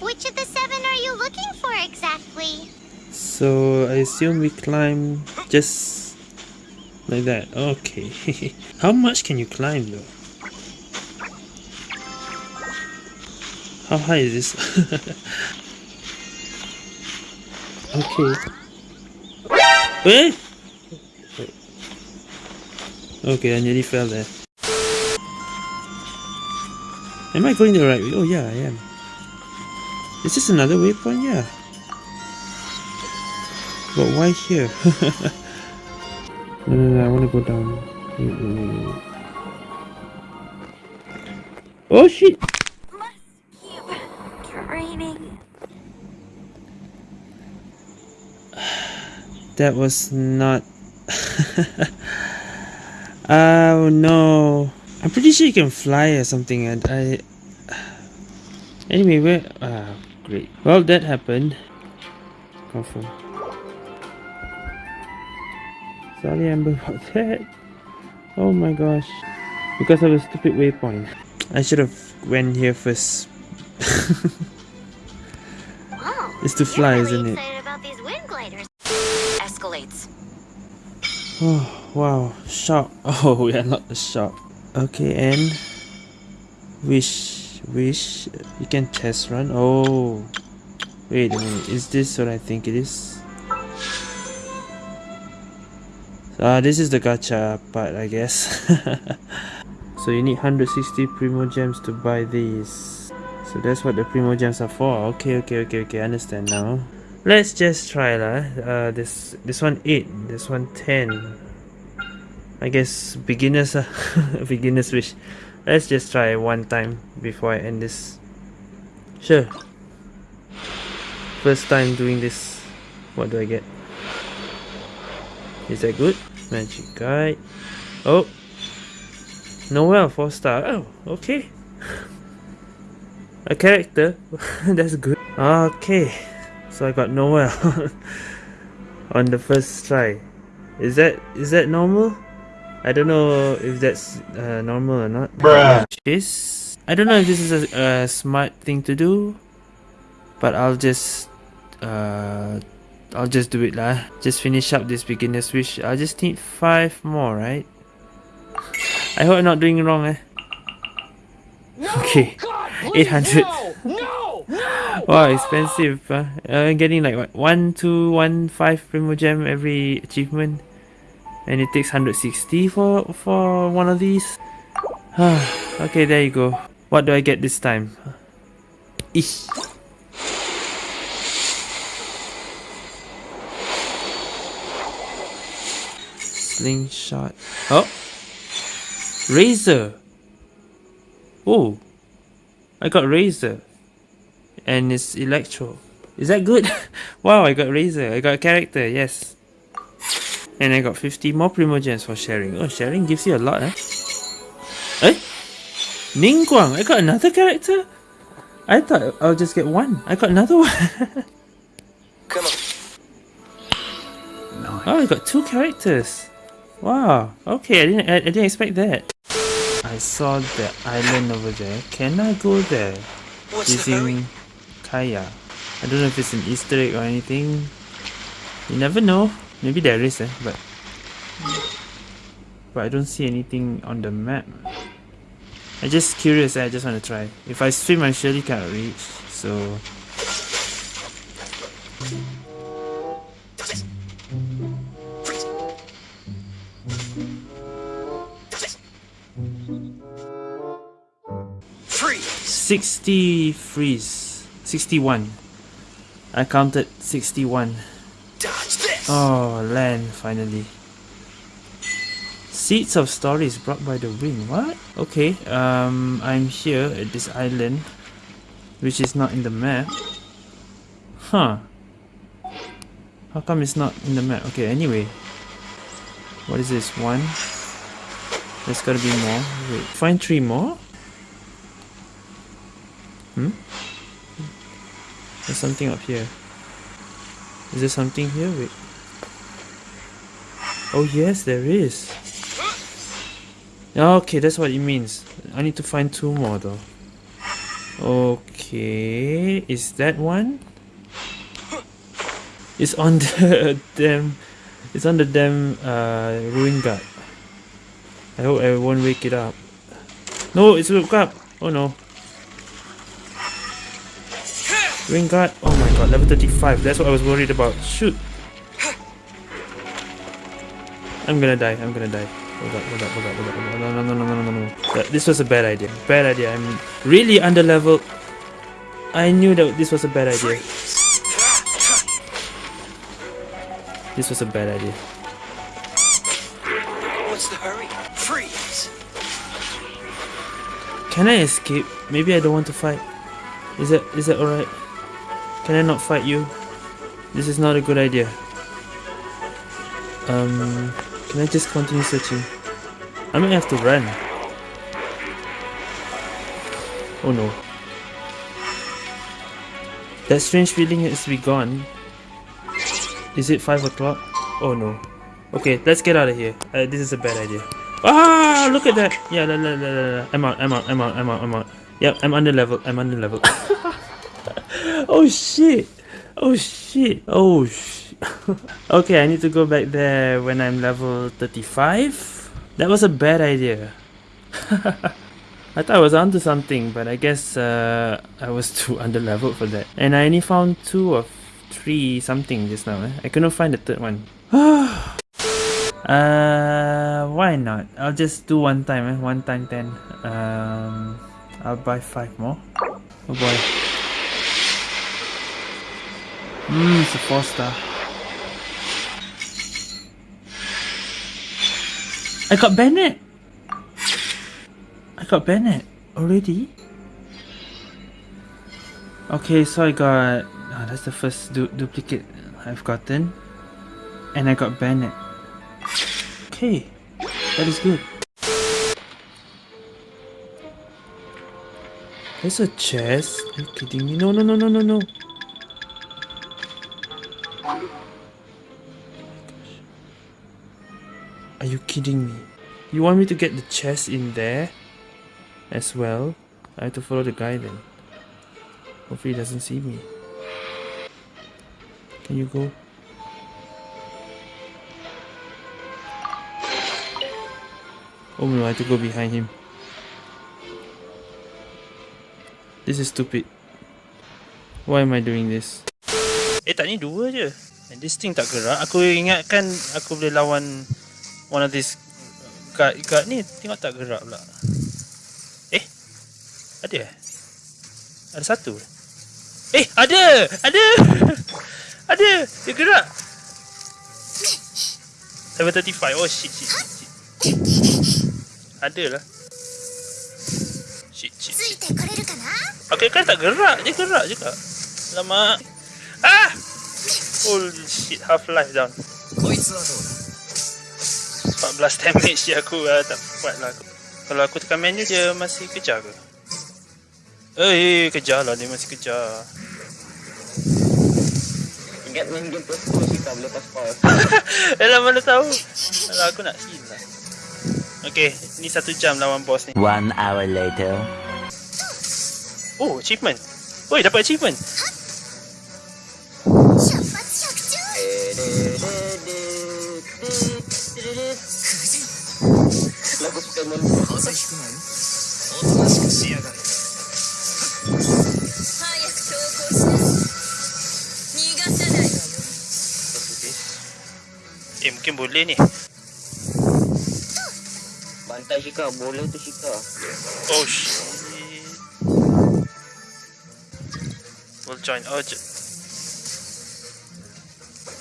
Which of the seven are you looking for exactly? So I assume we climb just like that. Okay. How much can you climb though? How high is this? okay. Eh? Okay, I nearly fell there. Am I going the right way? Oh yeah, I am. Is this another waypoint? Yeah. But why here? no, no, no, I want to go down. Wait, wait, wait. Oh shit! Must keep training. That was not... oh no. I'm pretty sure you can fly or something and I... Anyway, where... Ah, great. Well, that happened. Confirm. Sorry, Amber, about that. Oh my gosh. Because of a stupid waypoint. I should have went here first. Wow. It's to fly, really isn't it? excited about these wind gliders. Escalates. Oh, wow. Shop. Oh, we are not the shop. Okay, and... Wish. Wish. You can test run. Oh. Wait a minute. Is this what I think it is? Ah, this is the gacha part, I guess. so you need 160 Primo Gems to buy these. So that's what the Primo Gems are for. Okay, okay, okay, okay. I understand now. Let's just try lah. Uh, this this one 8, this one 10. I guess beginners uh, beginners wish. Let's just try one time before I end this. Sure. First time doing this. What do I get? Is that good? Magic guide. Oh. Noelle 4 star. Oh, okay. A character. That's good. Okay. So I got Noelle on the first try. Is that is that normal? I don't know if that's uh, normal or not. Bruh. This I don't know if this is a, a smart thing to do, but I'll just uh I'll just do it lah. Just finish up this beginner's wish. I just need five more, right? I hope I'm not doing it wrong, eh? Okay, 800. Wow, expensive. Uh, uh, getting like what one, two, one, five primo gem every achievement, and it takes 160 for for one of these. okay, there you go. What do I get this time? Slingshot. Oh! Razor! Oh! I got Razor. And it's Electro. Is that good? wow, I got Razor. I got a character, yes. And I got 50 more Primogems for sharing. Oh, sharing gives you a lot, eh? Eh? Ningguang! I got another character? I thought I'll just get one. I got another one. Come on. Oh, I got two characters. Wow. Okay, I didn't. I, I didn't expect that. I saw the island over there. Can I go there What's the hurry? Kaya? I don't know if it's an Easter egg or anything. You never know. Maybe there is, eh? But but I don't see anything on the map. I'm just curious. eh, I just want to try. If I swim, I surely cannot reach. So Freeze! 60 freeze. 61. I counted 61. Oh, land, finally. Seeds of stories brought by the wind. What? Okay, um, I'm here at this island, which is not in the map. Huh. How come it's not in the map? Okay, anyway. What is this? One. There's gotta be more. Wait, find three more? Hmm? There's something up here. Is there something here? Wait. Oh yes, there is. Okay, that's what it means. I need to find two more though. Okay, is that one? It's on the damn. It's on the damn uh, ruin guard. I hope I won't wake it up. No, it's woke up. Oh no. Ruin guard. Oh my god, level 35. That's what I was worried about. Shoot. I'm gonna die. I'm gonna die. Hold up, hold up, hold up, hold up. hold up. No, no, no, no, no, no, no, no. This was a bad idea. Bad idea. I'm really under leveled. I knew that this was a bad idea. This was a bad idea. What's the hurry? Freeze! Can I escape? Maybe I don't want to fight. Is that is that alright? Can I not fight you? This is not a good idea. Um, can I just continue searching? I might have to run. Oh no. That strange feeling has to be gone. Is it 5 o'clock? Oh no. Okay, let's get out of here. Uh, this is a bad idea. Ah, look at that. Yeah, la, la, la, la, la. I'm out, I'm out, I'm out, I'm out, I'm out. Yep, I'm under level. I'm under level. oh shit. Oh shit. Oh shit. okay, I need to go back there when I'm level 35. That was a bad idea. I thought I was onto something, but I guess uh, I was too under leveled for that. And I only found two of three something just now. Eh? I couldn't find the third one. uh, why not? I'll just do one time. Eh? One time ten. Um, I'll buy five more. Oh boy. Hmm, it's a four star. I got Bennett. I got Bennett already. Okay, so I got. ah, that's the first du- duplicate I've gotten, and I got Bennett. Okay, that is good. There's a chest. Are you kidding me? No, no, no, no, no, no. Are you kidding me? You want me to get the chest in there as well? I have to follow the guy then. Hopefully he doesn't see me. Can you go? Oh no, I have to go behind him. This is stupid. Why am I doing this? Eh tak ni dua je. And this thing tak gerak. Aku ingatkan aku boleh lawan one of these guard, guard ni tengok tak gerak pula. Eh? Ada eh? Ada satu. Eh, ada! Ada! ada! Dia gerak. Level 35. Oh shit, shit, shit, shit. Ada lah. Shit, shit, つ shit. いてこれるかな Okay, kan tak gerak. Dia gerak juga. Lama. Ah! Holy shit, half life down. こいつはどうだ 14 damage je aku uh, tak kuat lah aku. Kalau aku tekan menu dia masih kejar ke? Eh, kejar lah dia masih kejar. Ingat main game plus 10 sih boleh pas pause Alah mana tahu. Alah aku nak heal lah. Okay, ni satu jam lawan boss ni. One hour later. Oh, achievement. Oi, dapat achievement. Lagu Pokemon 風邪ひくなよおとなしくしやがれ早く投降しな逃がさないわよ Eh, mungkin boleh ni. Bantai Shika, boleh tu Shika Oh, shit. We'll join. Oh, j-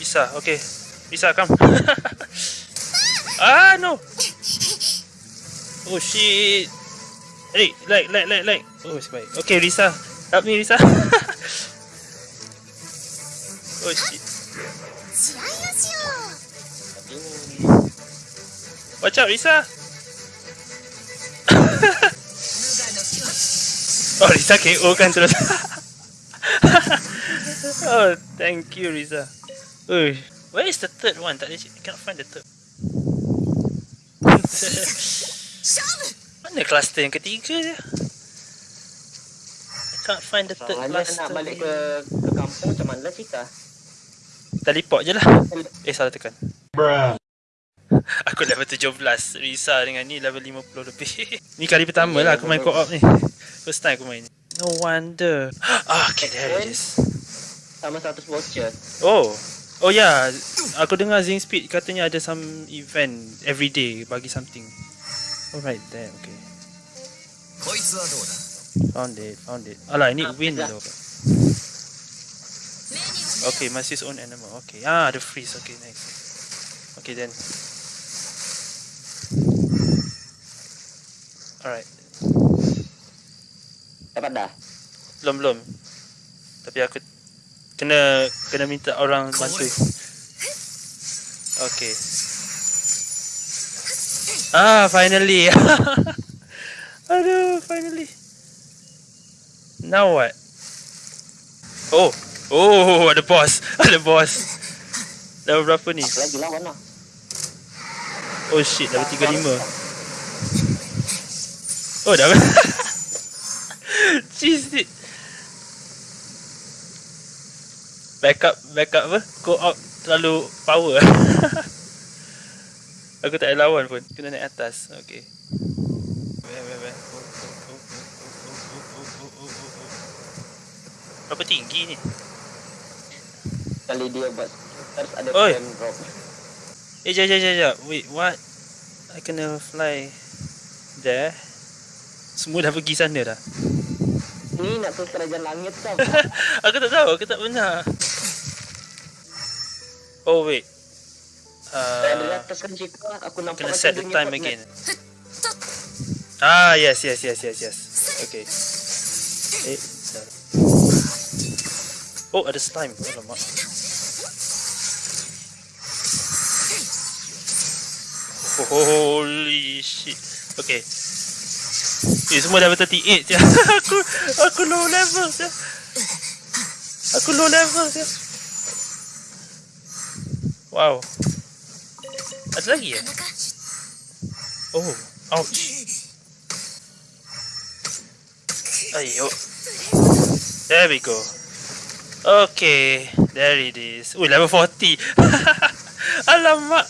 Bisa, okay. Bisa, come. ah, no! Oh shit. Eh, hey, like, like, like, like. Oh, sebaik Okay, Risa. Help me, Risa. Oh shit. Watch out, Risa. Oh, Risa KO kan terus. Oh, thank you, Risa. Oh, Where is the third one? Tak ada, cannot find the third. Mana cluster yang ketiga je? I can't find the third Soalnya cluster. Nak balik ke, ke kampung macam mana lah kita? Teleport je lah. Eh, salah tekan. Bruh. Aku level 17. Risa dengan ni level 50 lebih. ni kali pertama lah aku main co-op ni. First time aku main ni. No wonder. Ah, okay, there it is. Sama 100 voucher. Oh. Oh ya, yeah. aku dengar Zing Speed katanya ada some event every day bagi something. Alright, there, okay. こいつはどうだ Found it, found it. Alah, ini Ah, win dah. though. 目には Okay, must use own animal. Okay. Ah, the freeze. Okay, nice. Okay then. Alright. Dapat dah. Belum belum. Tapi aku kena kena minta orang bantu. Okay. Ah, finally. Aduh, finally. Now what? Oh, oh, ada boss, ada boss. Level berapa ni? Apa lagi lawan lah. Oh shit, level 35. Oh, dah. Cheese it. Backup, backup apa? Go out terlalu power. Aku tak ada lawan pun. Kena naik atas. Okay. Berapa tinggi ni? Kali dia buat terus ada Oi. frame drop. Eh, jap, jap, jap, jap. Wait, what? I kena fly there. Semua dah pergi sana dah. Ni nak tu kerajaan langit kau. aku tak tahu, aku tak pernah. Oh, wait. Uh, atas kan Cika. Aku nampak kena macam set the time again. Ah, yes, yes, yes, yes, yes. Okay. Eh. Oh, ada slime. Alamak. Holy shit. Okay. Eh, semua level 38 je. aku aku low level je. Aku low level je. Wow. Ada lagi ya? Oh, ouch. Ayo. There we go. Okay, there it is. Ui, level 40. Alamak.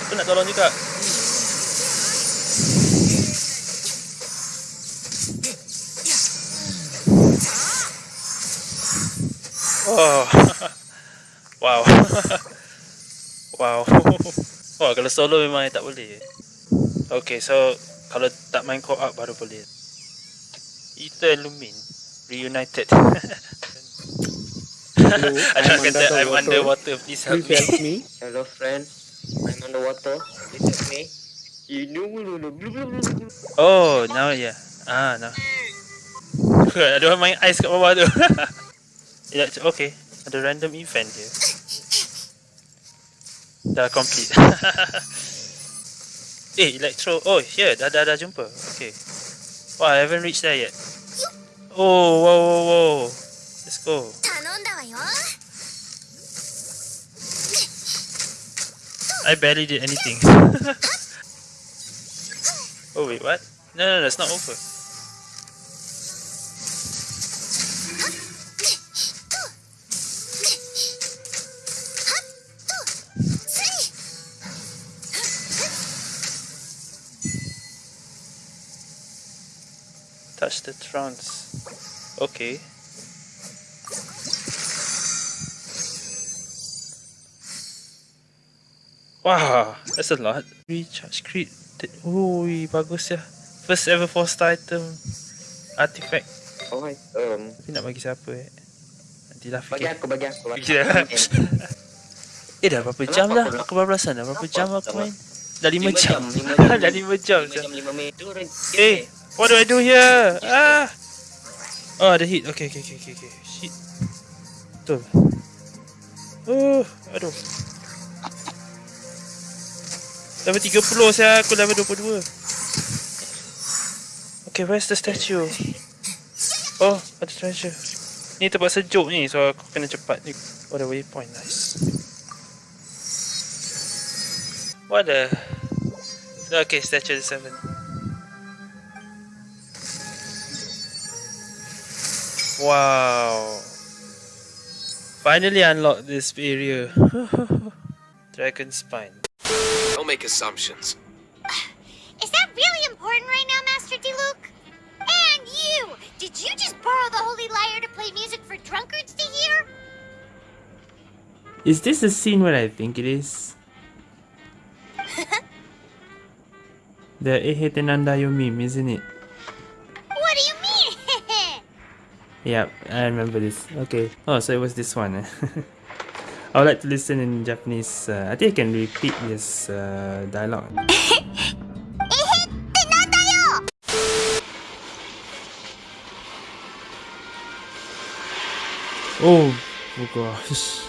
Aku nak tolong juga. Oh. wow. wow. Wah, kalau solo memang tak boleh. Okay, so kalau tak main co-op baru boleh. Ether Lumin reunited. I I'm nak kata I'm underwater. underwater. Please help Please me. help me. Hello friend. I'm underwater. Please help me. Oh, now yeah. Ah, now. Ada orang main ice kat bawah tu. Elect- okay, ada random event dia. Dah complete. eh, Electro. Oh, here. Dah, dah, dah jumpa. Okay. Wow, I haven't reached there yet. Oh, whoa, whoa, whoa. Let's go. I barely did anything. oh wait, what? No, no, that's not over. Touch the trance. Okay. Wow, that's a lot. Recharge crit. Ui, bagus ya. First ever four star item. Artifact. Oh, um, Tapi nak bagi siapa eh? Nantilah bagi fikir. aku, bagi aku. Fikir dah. Eh dah berapa jam dah? aku Aku bablasan dah. Berapa jam aku aku main? Dah 5 Lima jam. dah 5 jam. Lima jam, lima minit. Tu, Ren. Eh, what do I do here? Ah. Oh, ada hit. Okay, okay, okay, okay, okay. Shit. Betul. Oh, aduh. Level 30 saya aku level 22. Okay, where's the statue? Oh, ada treasure. Ni tempat sejuk ni, so aku kena cepat ni. Oh, the waypoint, nice. What the? Okay, statue 7. Wow. Finally unlocked this area. Dragon spine. Don't make assumptions. Is that really important right now, Master Diluc? And you! Did you just borrow the Holy Lyre to play music for drunkards to hear? Is this the scene where I think it is? the Ehetenandayo meme, isn't it? What do you mean? Yep, I remember this. Okay. Oh, so it was this one. I would like to listen in Japanese. Uh, I think I can repeat this uh, dialogue. Oh, oh gosh.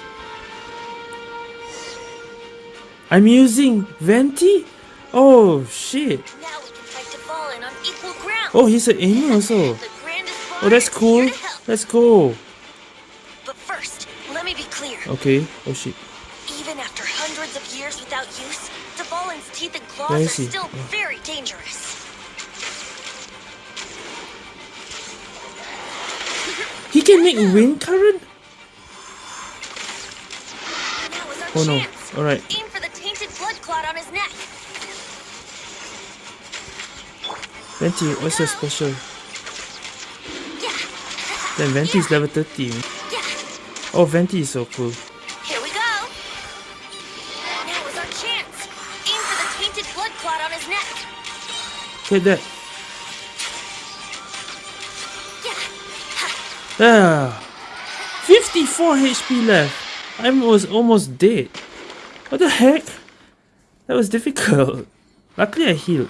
I'm using Venti? Oh shit. Now we can fight on equal ground. Oh, he's an Inu also. Oh, that's cool. That's cool. here to help. Let's go. But first, let me be clear. Okay. Oh shit. Even after hundreds of years without use, Dvalin's teeth and claws are he? still Oh. very dangerous. He can make wind current? Now is our Oh no. chance. Alright. Aim for the tainted blood clot on his neck. Venti, what's your special? Yeah. Then Venti is level 30. Oh, Venti is so cool. Here we go. Now is our chance. Aim for the tainted blood clot on his neck. That. Yeah. Ah, 54 HP left. I was almost dead. What the heck? That was difficult. Luckily I healed.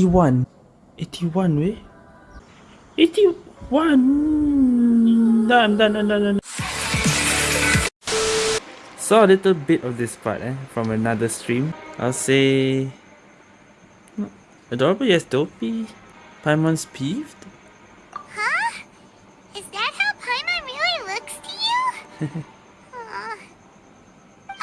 Eighty-one. Eighty-one, way. Eighty-one. Done, done, done, done, done. Saw a little bit of this part, eh, from another stream. I'll say. Adorable, yes, dopey. Paimon's peeved. huh? Is that how Paimon really looks to you? Aw.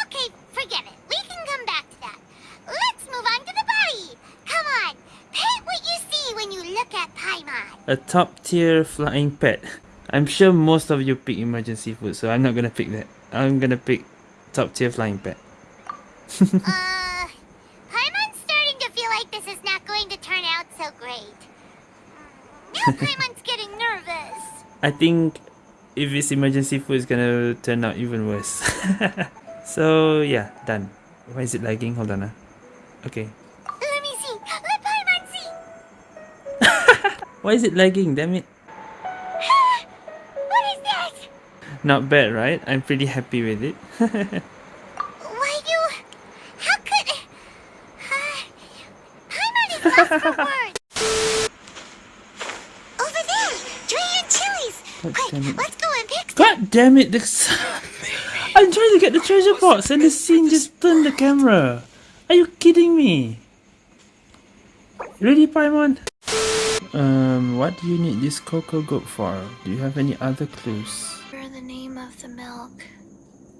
okay, forget it. We can come back to that. Let's move on to the body. Come on, paint what you see when you look at Paimon. A top tier flying pet. I'm sure most of you pick emergency food, so I'm not gonna pick that. I'm gonna pick top tier flying pet. uh, Paimon's starting to feel like this is not going to turn out so great. Now Paimon's getting nervous. I think if it's emergency food, it's gonna turn out even worse. so yeah, done. Why is it lagging? Hold on. Ah. Okay. Why is it lagging? Damn it. what is that? Not bad, right? I'm pretty happy with it. Why do... How could... Uh, is lost for words. Over there! Dragon chilies! God Quick, damn it. let's go and pick. God damn it! This I'm trying to get the treasure box and the scene just turned the camera. Are you kidding me? Really, Paimon? Um, what do you need this cocogoat for? Do you have any other clues? For the name of the milk.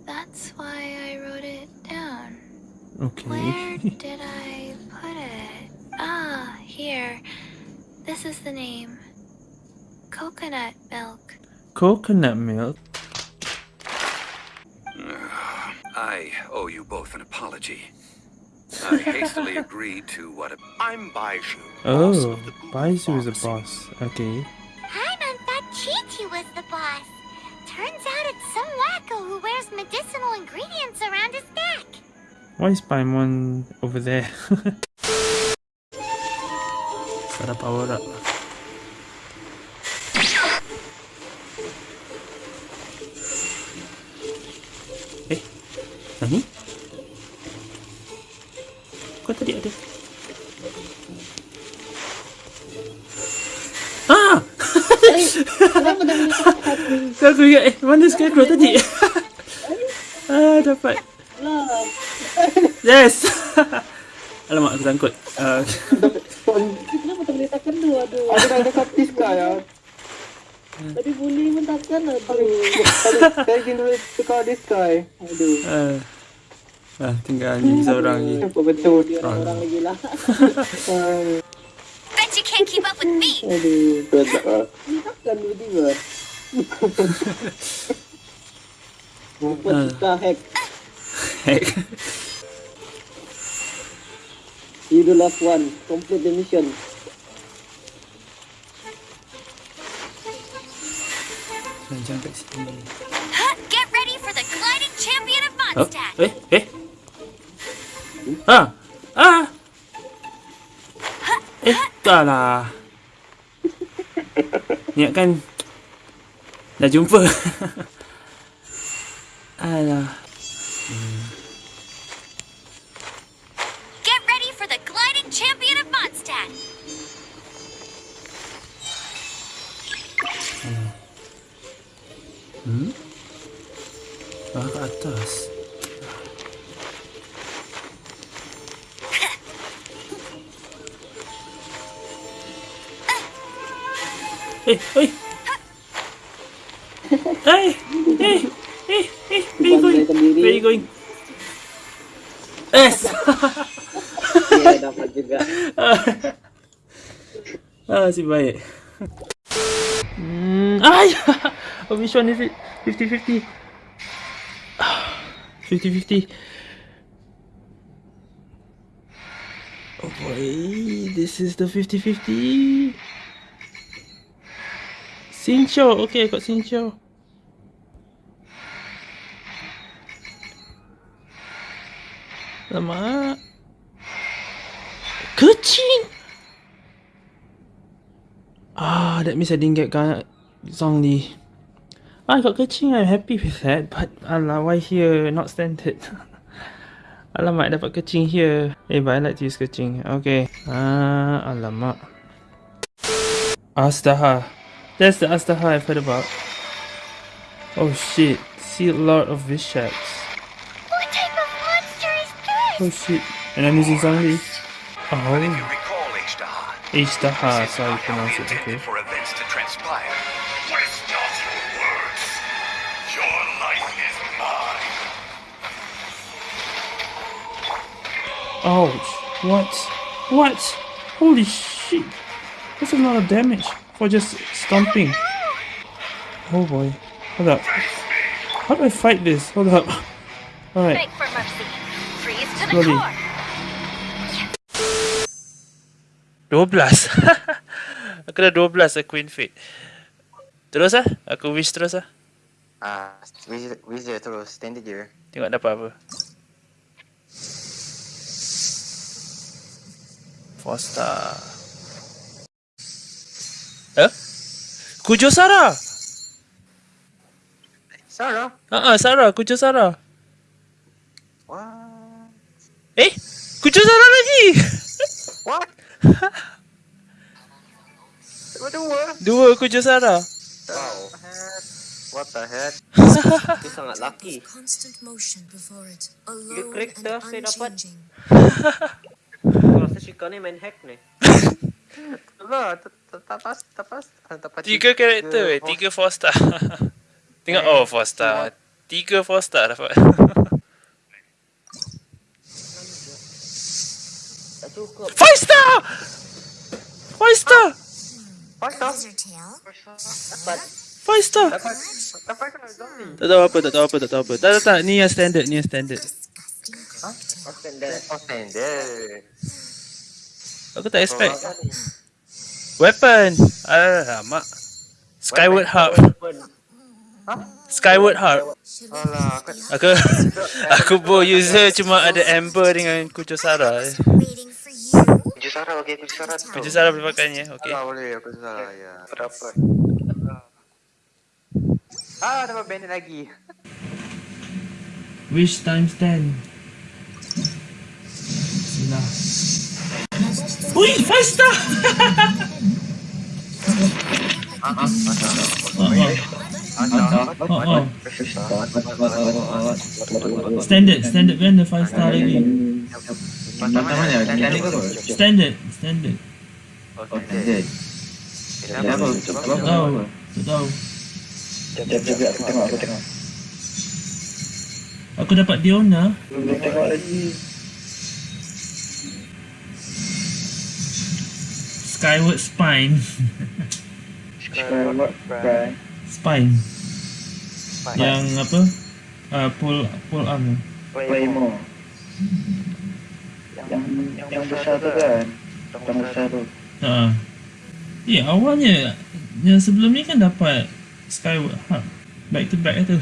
That's why I wrote it down. Okay. Where did I put it? Ah, here. This is the name. Coconut milk. Coconut milk? I owe you both an apology. I hastily agreed to what a... I'm Baizhu. boss Oh, of the oh, Boo is a boss. Okay. Paimon thought Qiqi was the boss. Turns out it's some wacko who wears medicinal ingredients around his neck. Why is Paimon over there? Gotta power up. Kau tadi ada? Ah! Kenapa dah ni? So aku ingat eh mana scarecrow tadi? ah dapat. Lah. Yes. Alamak aku sangkut. Uh, Kenapa tak boleh tekan tu? Aduh. Ada dah dekat Tiska ya. Tadi boleh pun takkan aduh. Tadi saya ingin dulu tukar Tiska. Aduh. Uh, ah, tinggal ni seorang ni. Apa betul. Dia orang-orang lagi lah. Ah, Bet you can't keep up with me. Aduh. Betul ah. Ni takkan tiba-tiba. Rupa Ah. kita hack. Heck. You the last one. Complete the mission. Jangan kat sini. Get ready for the gliding champion of Oh, eh, eh. Ah, ah. Eh, dah lah. Niat kan dah jumpa. Alah. Get ready for the gliding champion of Mondstadt. Ah, ke atas. Eh, eh. Eh, eh, eh, eh, where you going? Where you going? Yes! Ya, dapat juga. ah, si baik. Hmm, ay! oh, which one is it? 50-50. 50-50. Oh boy, this is the 50-50. Sincho, okay, got Sincho. Lama. Kucing! Ah, that means I didn't get Ga- Zhongli. I got Kuching, I'm happy with that. But, alah, why here? Not standard. alamak, dapat Kuching here. Eh, but I like to use Kuching. Okay. Ah, alamak. Astaha. That's the Azhdaha I've heard about. Oh shit. See a lot of Vishaps. What type of monster is this? Oh shit. And I'm using Zhongli. Oh, but if you Oh. recall Ishtar, Ishtaha, this is sorry, not how we pronounce it, okay. for events to transpire. Waste not your words. Your life is mine. Ouch. What? What? Holy shit. That's a lot of damage for just stomping. Oh boy. Hold up. How do I fight this? Hold up. Alright. Beg for mercy. Freeze to the Slowly. core. 12. aku dah 12 aku Queen Fate. Terus ah? Aku wish terus ah. Ah, wizard, wizard terus standard je. Tengok dapat apa. Four star. Eh? Kujo Sarah! Sarah. Ah, uh Sarah, Kujo Sarah. What? Eh, Kujo Sarah lagi. What? Dua dua. Dua Kujo Sarah. Wow. What the heck? Dia sangat laki. constant motion before it, Dia alone karakter and saya dapat. unchanging. Aku rasa Shika ni main hack ni. Lah, tapas tapas tapas. Tiga karakter eh, tiga four star. Tengok, oh four star. Tiga four star dapat. Cukup. Five star! Five star! Dapat. Five star! Dapat dapat kena zombie. Tak tahu apa, tak tahu apa, tak tahu apa. Tak, tak, tak. Ni yang standard, ni yang standard. Huh? Oh, standard. Oh, standard. Aku tak expect. Weapon. Alamak. Skyward Harp. Ha? Skyward Harp. Alah, aku aku bo user cuma ada Amber dengan Kujosara. Eh. Kujosara okey, Kujosara. Kujosara boleh pakai ni, eh? okey. Ah, boleh, aku Kujosara ya. Berapa? Ah, dapat bandit lagi? Which times 10? Sila. Ui, 5 star! Oh. Standard, standard the 5 star lagi. Standard, standard. Okay. Kenapa? Tak tahu, tak tahu. Jap, jap, jap. Aku tengok, aku tengok. Aku dapat Diona. Belum tengok lagi. Skyward Spine. Skyward Prime. Spine. Yang apa? Uh, pull pull arm. Claymore. Yang yang besar tu kan? Yang besar tu. Ha. Eh, awalnya yang sebelum ni kan dapat Skyward Hub. Back to back tu.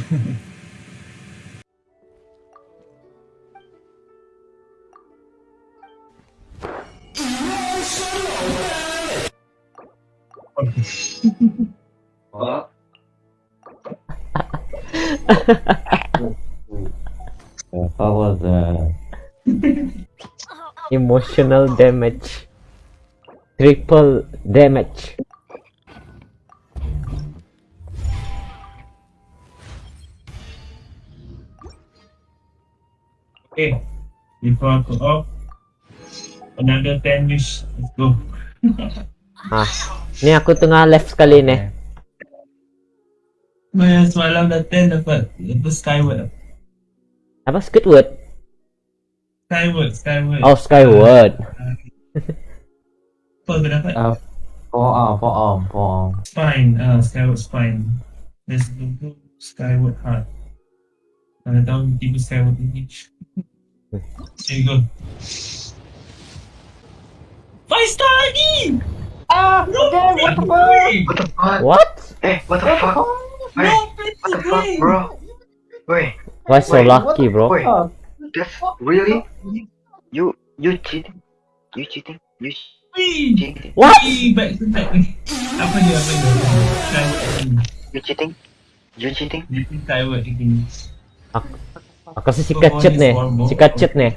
How was uh, emotional damage? Triple damage. Okay. Before aku off. Another 10 wish. Let's go. Ah, ni aku tengah left sekali ni. Maya semalam dah 10 dapat. Apa Skyward. Apa Squidward? Skyward, Skyward. Oh, Skyward. Apa aku dapat? Uh, forearm, forearm, forearm. Spine. Ah, Skyward Spine. Let's go to Skyward Heart. Mana tahu tiba Skyward ini. There you go. Five star lagi! Ah, no, what the fuck? What? Eh, what the fuck? Wait, what the fuck, bro? Wait, Why so Wait, lucky, bro? wait. That's really? You you cheating? You cheating? You cheating? What? Wee, back to back ni. Apa dia, apa dia? Skyward lagi. You cheating? You cheating? Dia pun Skyward lagi. Aku rasa Shika cheat ni. Shika cheat ni.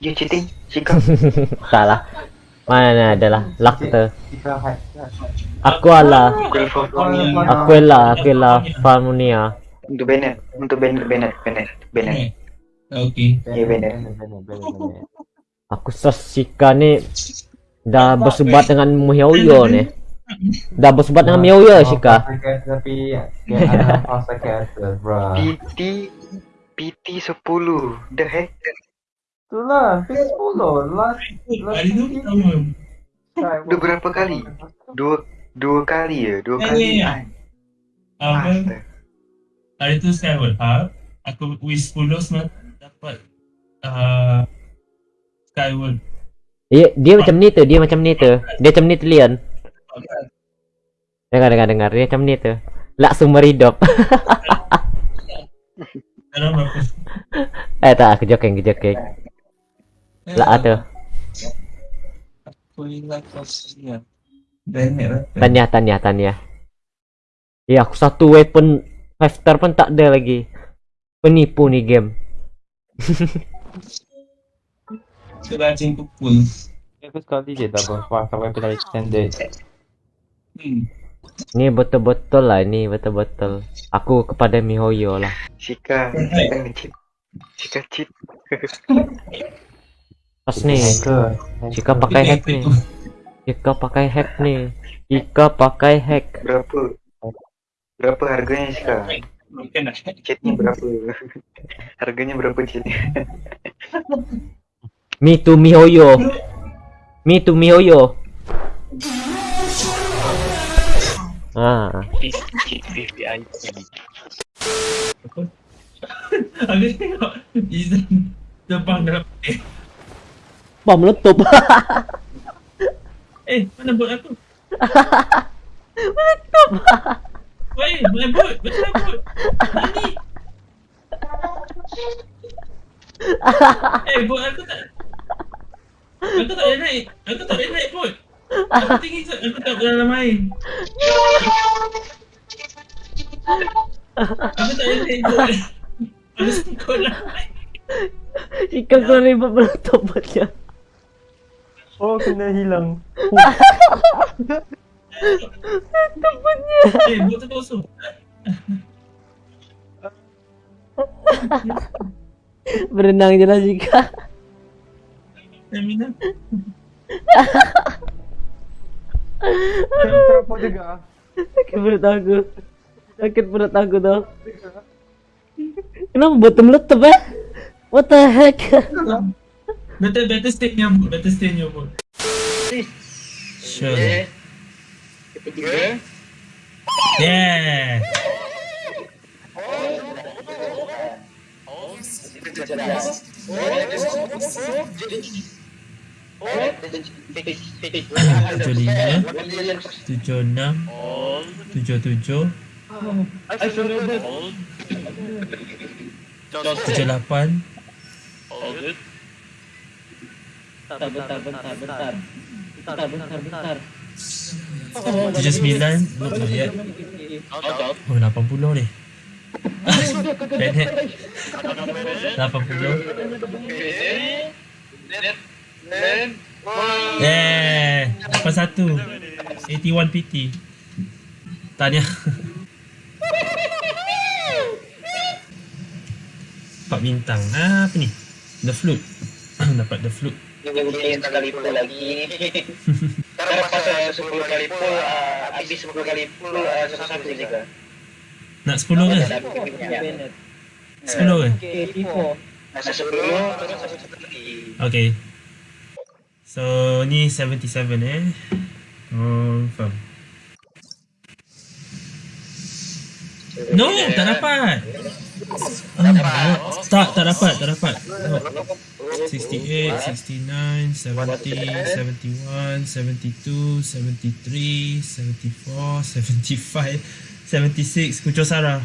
You cheating? Chica? tak lah Mana adalah? Lakta Aku adalah Aku adalah Aku adalah Falmonia Untuk banner Untuk banner Banner Banner Banner. Okay. Ya banner. Aku sasika ni Dah bersubat dengan Muhyoyo ni. Dah bersubat dengan Muhyoyo Shika. Tapi Yang ada Fasa PT PT 10 The Hacker Itulah, fix 10. Last Hari tu kita tahu. Udah berapa kali? Dua Dua kali ya? Dua Eh, kali eh, eh. Apa? Hari tu Skyward Hub. Aku wish 10 semalam dapat uh, Skyward. Dia, dia macam ni tu, dia macam ni tu. Dia macam ni tu Leon. Dengar dengar dengar, dia macam ni tu. Lak sumber hidup. Eh tak, aku joking, aku joking. Lak tu. Aku ingat kau. Bennett lah. Tanya, tanya, tanya. Ya, aku satu weapon five star pun tak ada lagi. Penipu ni game. Serajin pukul. Aku sekali je dah berapa sampai pernah extended. Hmm. Ni betul-betul lah, ni betul-betul. Aku kepada Mihoyo lah. Shika Shika nge-cheat Shika cheat pas nih jika pakai hack nih jika pakai hack nih jika pakai hack berapa berapa harganya sih kak chatnya berapa harganya berapa chatnya? mi tu mi hoyo mi tu mi hoyo ah Habis tengok Izan Depan dalam Bom meletup. eh mana bot aku? meletup. Woi, mana bot? Betul bot. Ini. Eh, bot aku tak Aku tak boleh naik. Aku tak boleh naik bot. Aku tinggi sangat. Aku tak boleh dalam air. Aku tak boleh naik bot. Aku sekolah. Ikan sorry buat meletup buat dia. Oh, kena hilang. Temennya. Eh, buat tu kosong. Berenang je lah Zika. Stamina. Terapuk juga. Sakit perut aku. Sakit perut aku tau. Kenapa bottom letup eh? What the heck? Better, better stay in your mood. Better stay in your mood. Sure. Ketiga. Yeah. Tujuh lima, tujuh enam, tujuh tujuh, tujuh lapan, Bentar, bentar, bentar, bentar. Bentar, bentar, bentar. tujuh sembilan, not yet. Oh, lapan puluh ni. Bennett. Lapan puluh. Eh, lapan satu. 81 PT. Tahniah. Empat bintang. Ah, apa ni? The flute. Dapat the flute juga dia sekali kali lagi. Karena pas saya sepuluh kali pull, ah, habis sepuluh kali pull, uh, ah, sesuatu juga. Kan. Nak sepuluh ke? Ya. Sepuluh ke? Okay, 10 Okay. So, ni 77 eh. Confirm. No, tak dapat. Oh, tak, tak dapat, tak dapat. Oh. 68, 69, 70, 71, 72, 73, 74, 75, 76, Kucho Sara.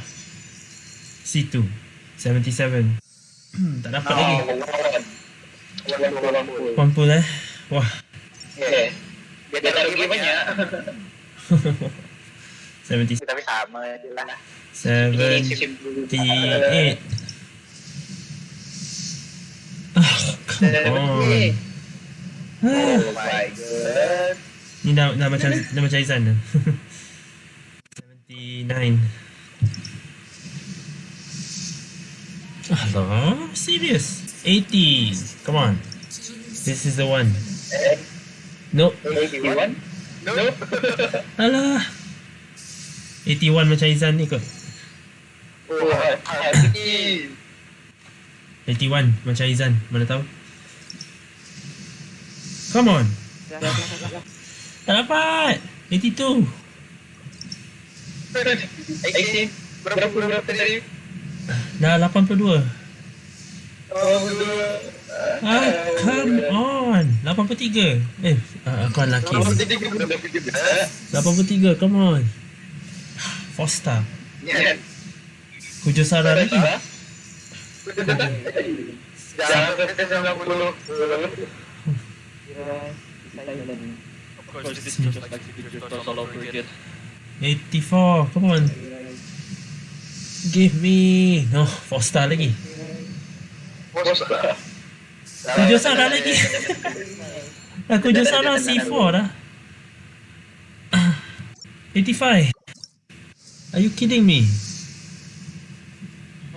C2, 77. tak dapat lagi. Kumpul eh. Wah. Okay. Dia tak rugi banyak. 70, Tapi sama je lah. 78. Ah, come on. Oh my god. Ni dah, dah macam dah macam Izan dah. 79. Allah, serious? 80. Come on. This is the one. Nope. 81? Nope. Alah. 81 macam Izan ni kot. Oh, happy. 81 macam Izan. Mana tahu? Come on. Tak dapat. 82. 18. Berapa berapa tadi? Dah 82. Oh, dua. Ah, come on. 83. Eh, uh, aku lelaki. Oh, ni. jadi kita dah pergi dah. 83, come on. Four star. Ya. Kujo Sara lagi. Jangan kita 90. Of course, this is just like the toss all over again. 84, come on. Give me. No, four star lagi. Kujo Sara lagi. Dah Kujo Sara C4 dah. 85. Are you kidding me?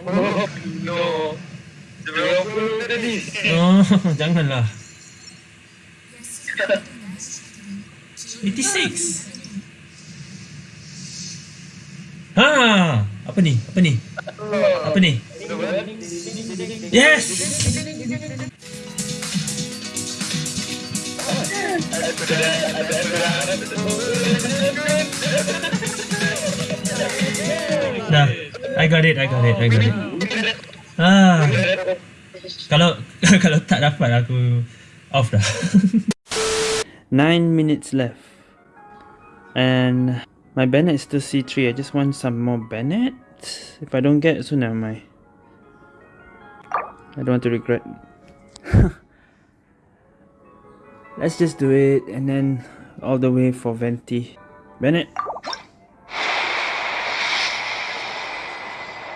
Oh, no. 90 tadi. Oh, janganlah. 86. Ha, apa ni? Apa ni? Apa ni? Yes. Dah. I got it, I got it, I got it. Ah. Kalau kalau tak dapat aku off dah. Nine minutes left. And my Bennett is still C3. I just want some more Bennett. If I don't get, so never mind. I don't want to regret. Let's just do it and then all the way for Venti. Bennett.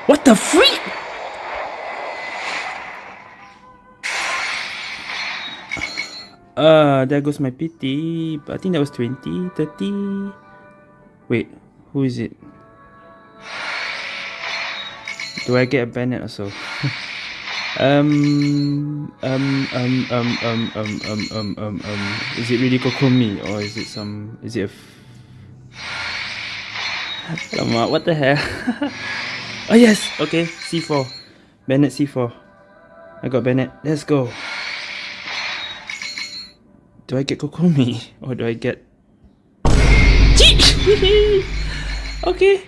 What the freak? Uh, there goes my PT. I think that was 20, 30. Wait, who is it? Do I get a Bennett also? um, um, um, um, um, um, um, um, um, um, is it really Kokomi or is it some, is it a f- Alamak, what the hell? oh yes, okay, C4. Bennett C4. I got Bennett. Let's go. Do I get Kokomi or do I get okay.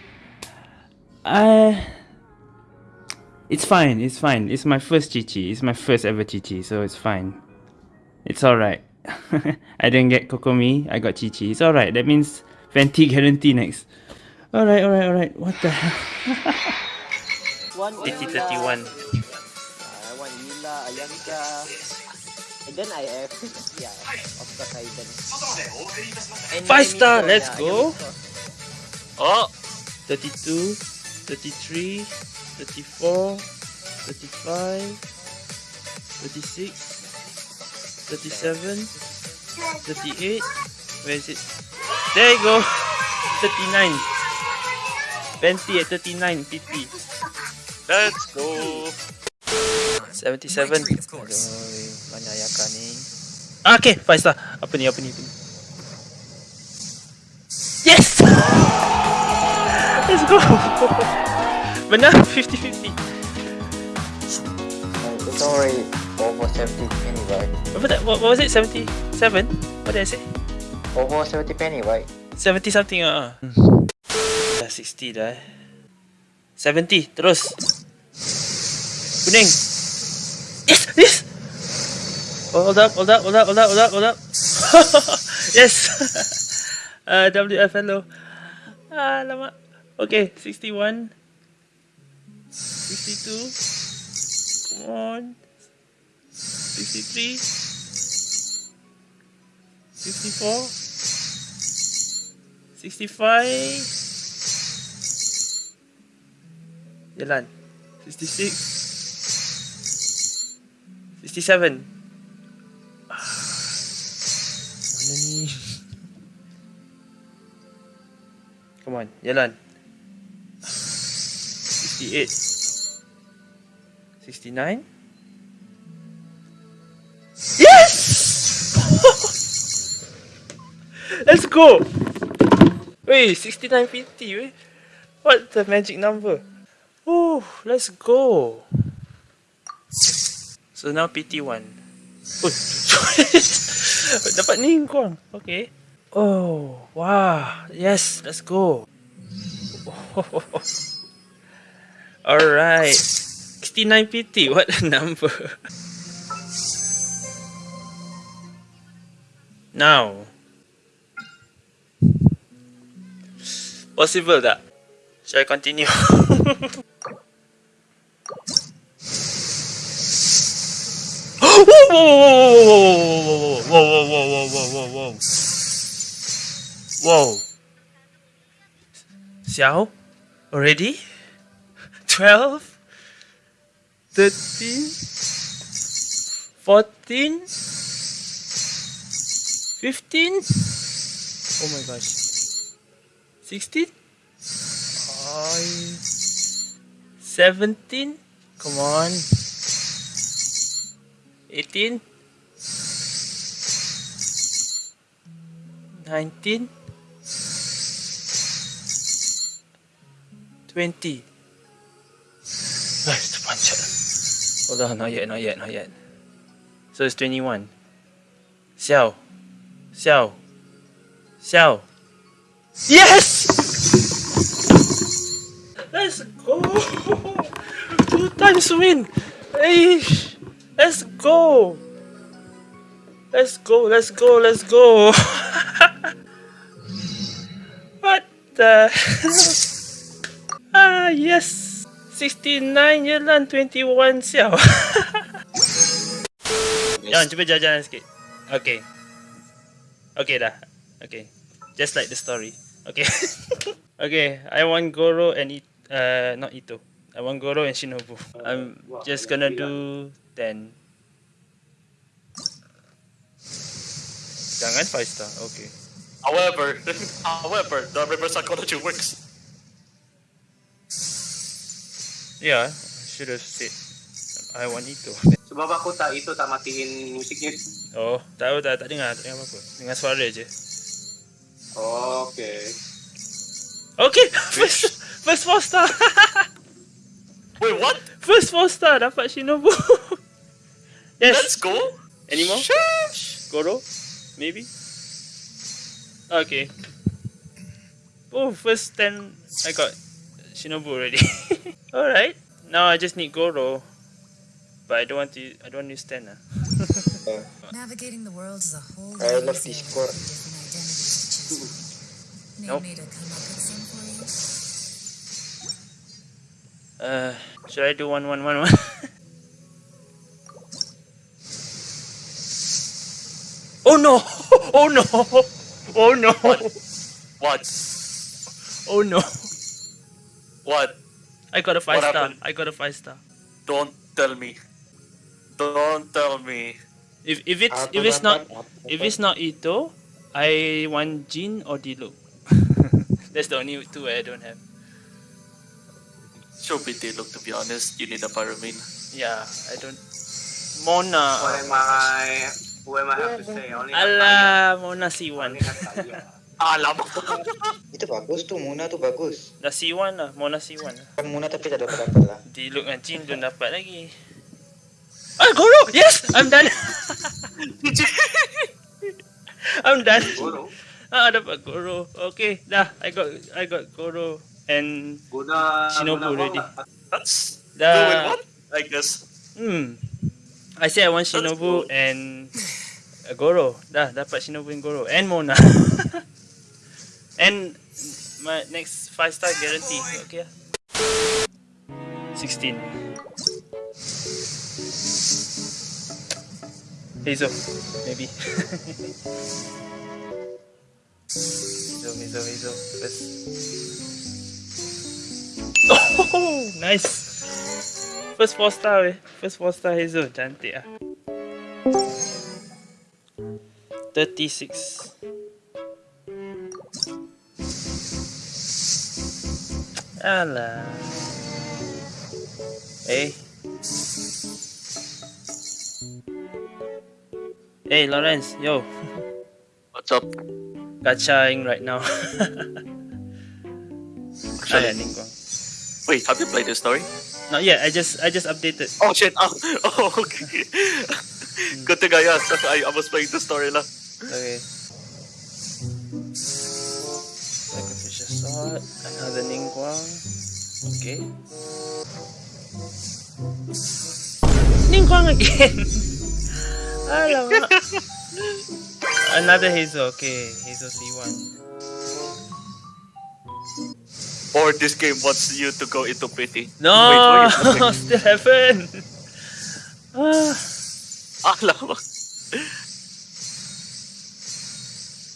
Uh it's fine, it's fine. It's my first Qiqi. It's my first ever Qiqi, so it's fine. It's alright. I didn't get Kokomi, I got Qiqi. It's alright. That means Venti guarantee next. Alright, alright, alright. What the hell? One Qiqi Ila, 31. uh, one Ila, Ayanka, and then I have, yeah, of course I then. And Five star, let's go. Yami Ko. Oh! 32, 33, 34, 35, 36, 37, 38. Where is it? There you go! 39. Fenty at 39, PT. Let's go! 77. Aduh, banyak ayakan ni. Ah, Okay, 5 star. Apa ni, apa ni, apa ni? Yes! Let's go! Benar? 50-50. It's already over 70 penny, right? Apa tak? What, what was it? 77? What did I say? Over 70 penny, right? 70 something ah. Uh. Dah 60 dah eh. 70 terus. Kuning. Yes, yes. Hold up, hold up, hold up, hold up, hold up, hold up. yes. uh, WFLO. Ah, lama. Okay, 61. 62. Come on. 63. 54. 65 Jalan. 66 67 Ah, Mana ni? Come on Jalan. 68 69 Yes! Let's go! Wait, 6950 weh. What the magic number? Oh, let's go. So now PT1. Oh, dapat ni korang. Okay. Oh, wow. Yes, let's go. Alright. 6950, what a number. Now. Possible tak? Shall I continue? whoa, whoa, whoa, whoa, whoa, whoa, whoa, whoa, whoa, whoa. Whoa. Xiao? Already? 12? 13? 14? 15? Oh my gosh. 16? I... 17? Come on. 18? 19? 20? Nice, terpanjat. Hold on, not yet, not yet, not yet. So it's 21. Xiao. Xiao. Xiao. Yes! Let's go! Two times win! Hey! Let's go! Let's go, let's go, let's go! what the Ah, yes! 69 je lah, 21 Xiao. Jangan, cuba jalan-jalan sikit. Okay. Okay dah. Okay. Just like the story. Okay. okay, I want Goro and it uh not Itto. I want Goro and Shinobu. I'm just gonna do 10. Jangan 5 star. Okay. However, however, the reverse psychology works. Yeah, should have said I want itu. Sebab aku tak itu tak matiin musiknya. Oh, tahu tak tak dengar, tak dengar apa-apa. Dengar suara je. Okay. Okay, first first 4 star. Wait, what? First 4 star dapat Shinobu. Yes. Let's go. Any more? Goro? Maybe? Okay. Oh, first 10 I got Shinobu already. Alright. Now I just need Goro. But I don't want to I don't want to use 10 ah. Navigating the world is a whole I lot love this with score. to choose from. Need Nope. come up with some for? Uh, should I do one one one one? Oh, oh no! Oh no! Oh no! What? Oh no! What? I got a five What star. happened? I got a five star. Don't tell me. Don't tell me. If if it's Aku if it's not if it's not Itto, I want Jean or Diluc. That's the only two I don't have. Sure, BT, look, to be honest, you need a pyramid. Yeah, I don't. Mona. What am I? What am I have to say? Only have Ala, Mona C1. Only have Taya. Alam. Itu bagus tuh, Muna tuh bagus. Dah C1 lah, Mona C1 lah. Kan Muna tapi tak dapat dapat lah. Diluc dengan Jin belum dapat lagi. Ah, Goro! Yes! I'm done! I'm done. Goro. Ah, dapat Goro. Okay, dah. I got I got Goro and Guna. Shinobu guna already. apa? That's Dah. doing what? I guess. Hmm. I said I want Shinobu and uh, Goro. Dah, dapat Shinobu and Goro and Mona. and my next 5 star guarantee. Okay. lah. 16. Heizou, maybe. Heizou, Heizou, Heizou. First. Oh, nice. First 4 star eh. First 4 star Hazel. Cantik ah. 36. Alah. Eh. Hey Lawrence, yo. What's up? Gachaing right now. Actually- Ningguang. Wait, have you played this story? Not yeah, I just I just updated. Oh shit! Oh, oh okay. Hmm. Good thing I asked. I, I was playing the story lah. Okay. Sacrificial sword. Another Ningguang. Okay. Ningguang again. Alamak. Another Heizou. Okay, Heizou C1. Or this game wants you to go into pity. No, still haven't. Ah. Alamak.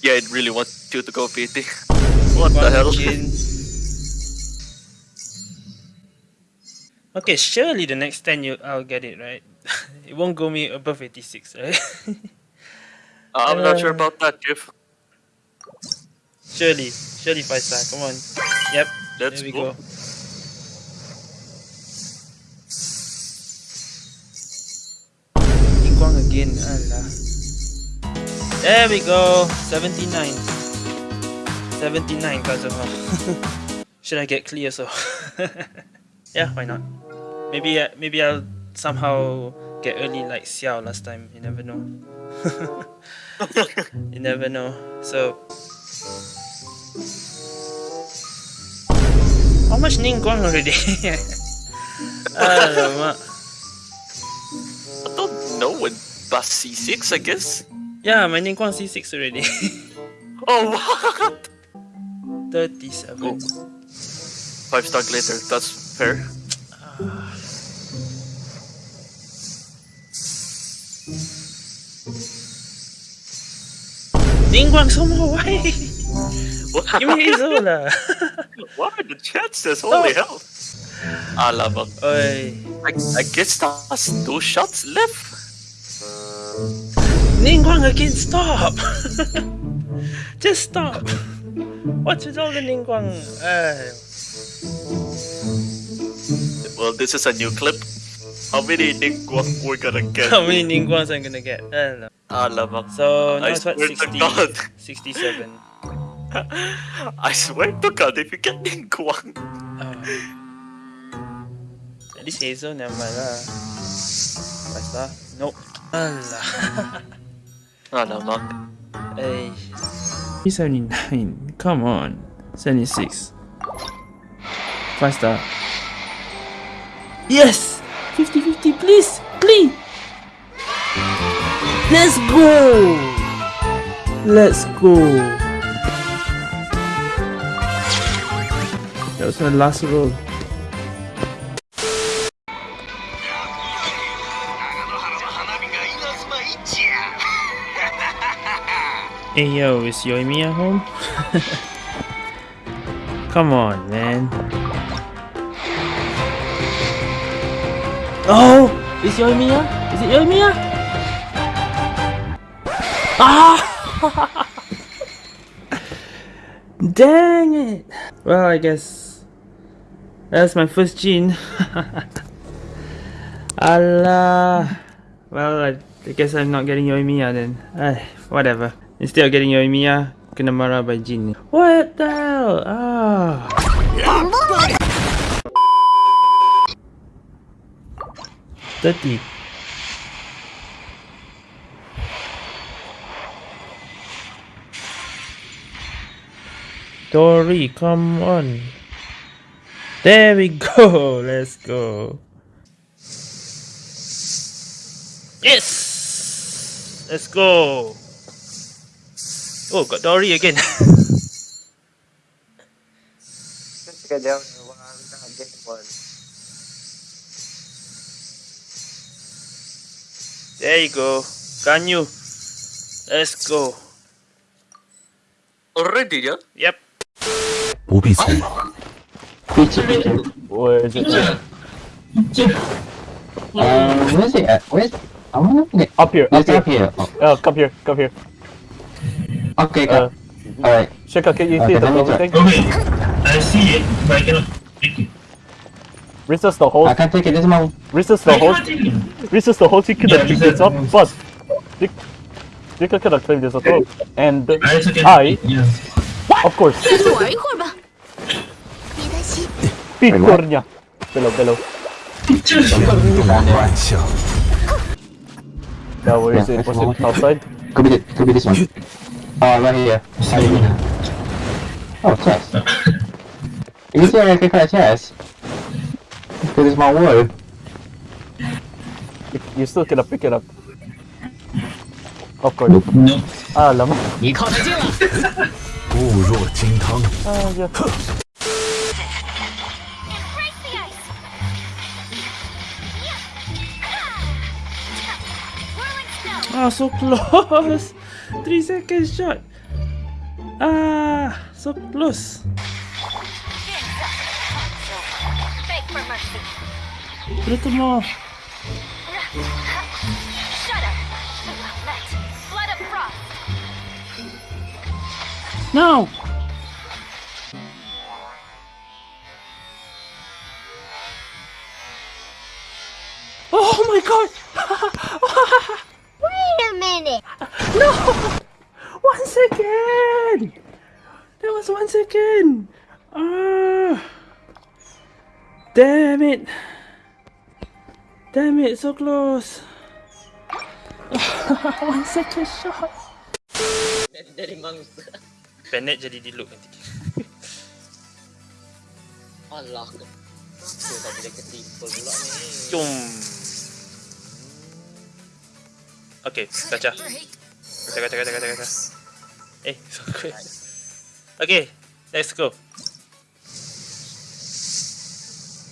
Yeah, it really wants you to go pity. What the hell? Okay, surely the next 10 you I'll get it, right? it won't go me above 86, right? I'm not sure about that, Jeff. Surely, surely 5 star, come on. Yep, Let's there we go. go. Again. There we go, 79. 79 Kazuha. Should I get clear so? yeah, why not? Maybe uh, maybe I'll somehow get early like Xiao last time. You never know. you never know. So how much Ningguang already? Alamak. I don't know when past C6, I guess. Yeah, my Ningguang C6 already. Oh, what? 37. Five star later, that's fair. Ningguang Somo, why? What? Give me lah. What are the chances? Holy hell. Alamak. Oi. I, I guess that's two shots left. Ningguang again, stop! Just stop! What's with all the Ningguang? Uh, Well, this is a new clip. How many Ningguang we're gonna get? how many Ningguangs I'm gonna get? Uh, no. Alamak. So, now I it's what, 60, 67. I swear to God, if you get Ningguang. Uh, at least Heizou, never mind lah. Five? Nope. Allah. Alamak. Hey. 79. Come on. 76. 5 star. Yes! 50 50, please! Please! Let's go! Let's go! That was my last roll. Hey yo, is Yoimiya home? Come on, man. Oh! Is Yoimiya? Is it Yoimiya? Ah! Dang it! Well, I guess that's my first gene. Allah. Well, I, I guess I'm not getting Yoimiya then. Ay, whatever. Instead of getting Yoimiya, kena marah by Jean. What the hell? Ah. Thirty. Dory, come on. There we go. Let's go. Yes! Let's go. Oh, got Dory again. There you go. Can you? Let's go. Already, yeah? Yep. Pizza, pizza. Uh, where is it? Pizza. Um, where's it at? Where's... I wanna get... Up here, up here. up here. Oh. oh, come here, come here. Okay, go. Uh, Alright. Shaka, can you okay, see the whole thing? Okay, I see it, but I cannot take it. Resist the whole. I can't take it. This is my. Resist the whole. Resist the whole. You could have picked this up, but you, you could have claimed this as well. And I. Yeah. Of course. 心， Picornia. Below, below. 这是玩笑。 Now where is Yeah, it? Was that's it outside? Could be, the, could be this one. Oh, right here. Right here. Oh, chest. you see I can find a chest? Because it's my word. You, you still cannot pick it up. Of course. Nope. Ah, lama. 你靠太近了。固若金汤。 Ah, yeah. Ah, so close. Three second shot. Ah, so close. Beg for mercy. Little more. Shudder. Let blood of frost. Now. Oh my god! Damn it! Damn it, so close! one second shot! Dari mangsa. Bennett jadi diluk nanti. Alah. Kenapa tak boleh ketipu pula ni? Jom! Okay, kaca. Kaca, kaca, kaca, kaca, kaca. Eh, so quick. Okay, let's go.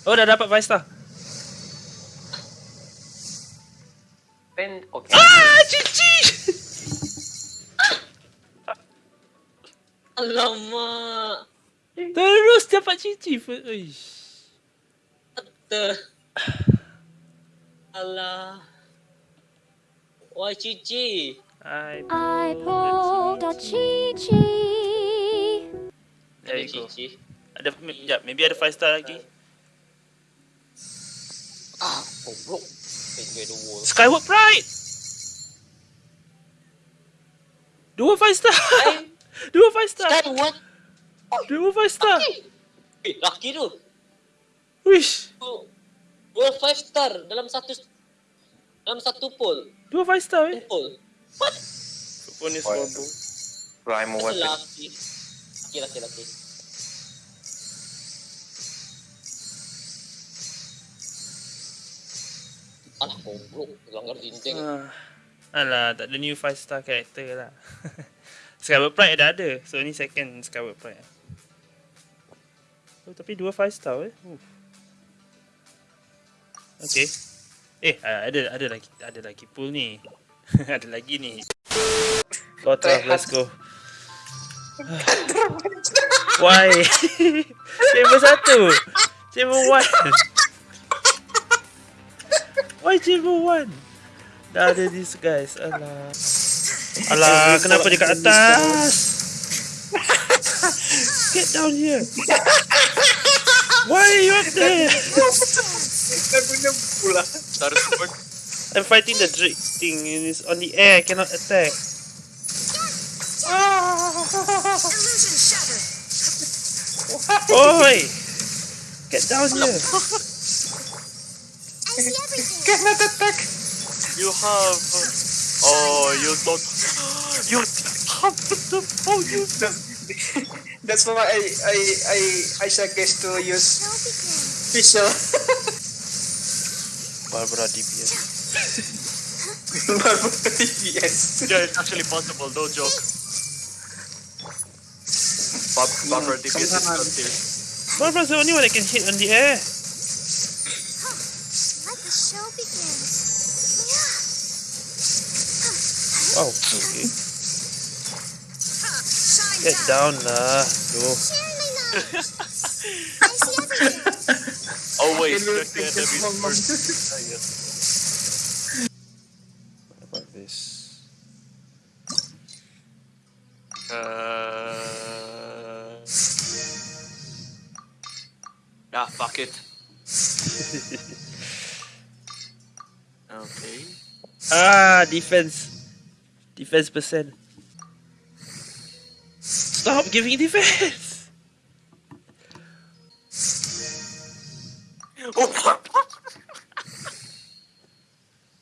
Oh, dah dapat 5 star. Pen, okay. Ah, cici! Alamak. Terus dapat cici. Uish. Ter. Alah. Wah, Cici. I I pulled a chi. There you go. Ada, ya, maybe ada 5 star lagi. Ah, goblok. The wall. Skyward Pride! Dua 5 star! Dua 5 star! Skyward? Dua 5 star! Eh, laki tu. Wish! Dua 5 star dalam satu dalam satu poll. Dua 5 star eh? Poll. What? Phone is horrible. Prime Asal weapon. laki. Laki, laki, laki. Alah, goblok. Langgar dinding. Ah. Alah, tak ada new 5 star character lah. Skyward Pride dah ada. So ni second Skyward Pride. Oh, tapi dua 5 star eh. Uh. Okay. Eh, ah, ada ada lagi ada lagi pool ni. ada lagi ni. Kau try, let's go. Why? Chamber satu. Chamber one. Why chamber one? Dah ada this guys. Alah. Alah, kenapa dia kat atas? Get down here. Why are you up there? I'm fighting the Drake thing and it's on the air, cannot attack. Illusion shattered. Oi! Get down here. Cannot attack. You have. Oh, you don't. You have the phone. You That's why I I I I suggest to use visual. Barbara DPS. Barbara DPS. Yeah, it's actually possible. No joke. Bob, Barbara DPS is not here. Barbara's the only one that can hit on the air. Wow, okay. Get down lah. Go. Always check the enemies first. Yes. What about this? Uh... Ah, fuck it. okay. Ah, defense. Defense percent. Stop giving defense.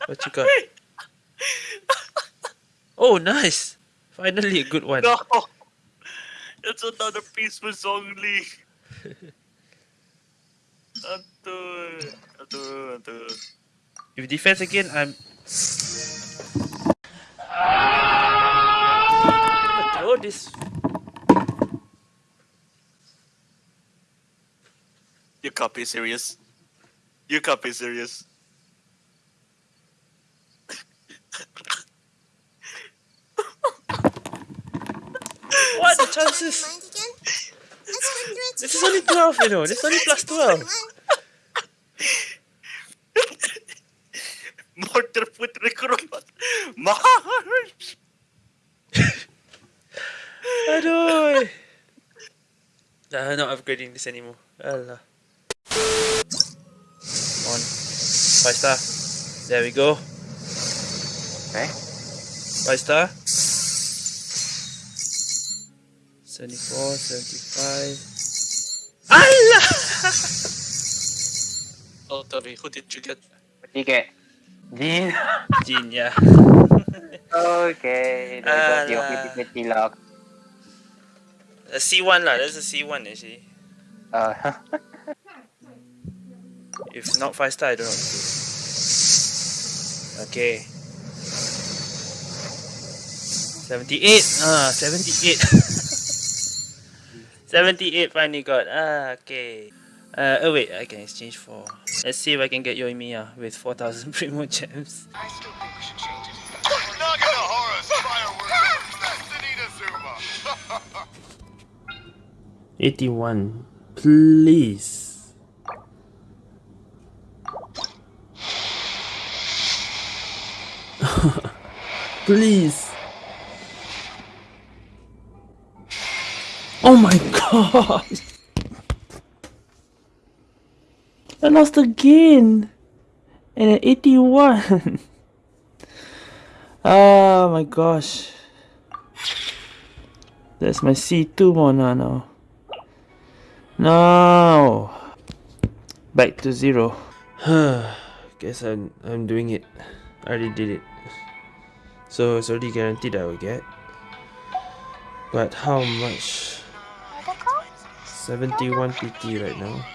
What you got? Oh, nice. Finally a good one. No! It's another piece was only. Aduh, aduh, aduh. If defense again, I'm. Throw this. You can't be serious. You can't be serious. What the chances? This is only 12, you know. This is only plus 12. Mortar foot recruitment. March! Aduh. Nah, not upgrading this anymore. Allah. Come on. Five star. There we go. Okay. Five star. 74, 75. Allah! Oh, Tori, who did you get? What do you get? Jin. Jin, yeah. okay. Alah. The pretty lock. A C1 lah. That's a C1 actually. Uh, If not 5 star, I don't know. Okay. 78. Ah, 78. 78 finally got. Ah, okay. Uh, oh wait, I can exchange for... Let's see if I can get Yoimiya uh, with 4,000 Primogems. I still think we should change it. 81. Please. Please. Oh my god! I lost again! And an 81! oh ah, my gosh. That's my C2 Mona now. No! Back to zero. Guess I'm, I'm doing it. I already did it. So it's already guaranteed I will get. But how much? 71 PT right now.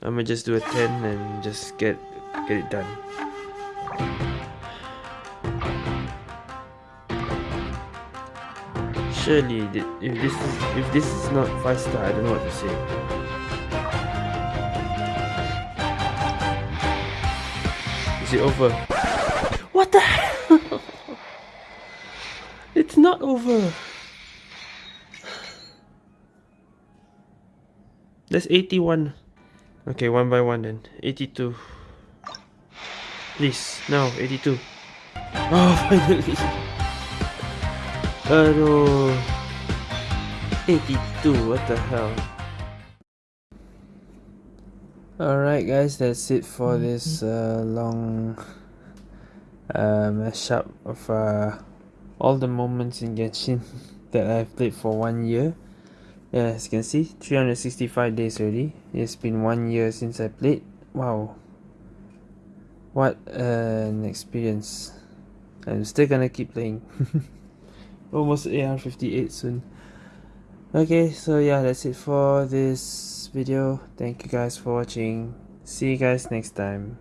I'm gonna just do a 10 and just get get it done. Surely, if this is if this is not five star, I don't know what to say. Is it over? What the hell? it's not over. That's 81. Okay, one by one then. 82. Please, no, 82. Oh, finally. Aduh. 82, what the hell. Alright guys, that's it for this uh, long uh, mashup of uh, all the moments in Genshin that I've played for one year. Yeah, as you can see, 365 days already. It's been one year since I played. Wow. What an experience. I'm still gonna keep playing. Almost AR58 soon. Okay, so yeah, that's it for this video. Thank you guys for watching. See you guys next time.